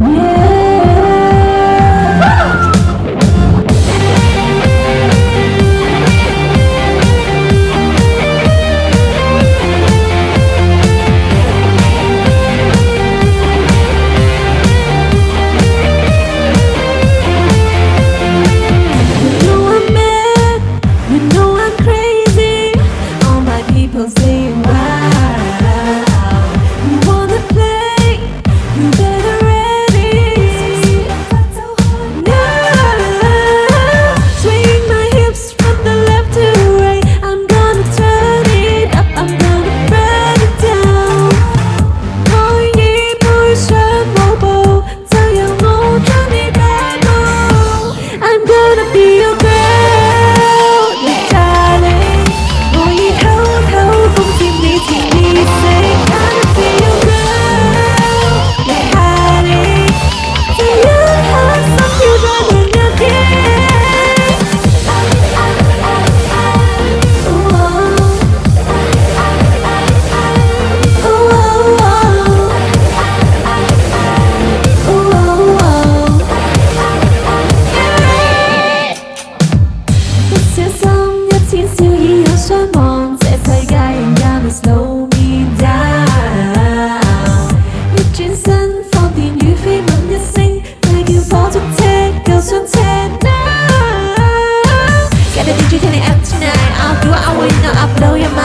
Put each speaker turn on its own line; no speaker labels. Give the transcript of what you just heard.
Yeah. Since you used your mom Says I and gonna slow me down Mitching sun for the new fame I'm missing Thank you for to take now app tonight I'll do I not blow your mind.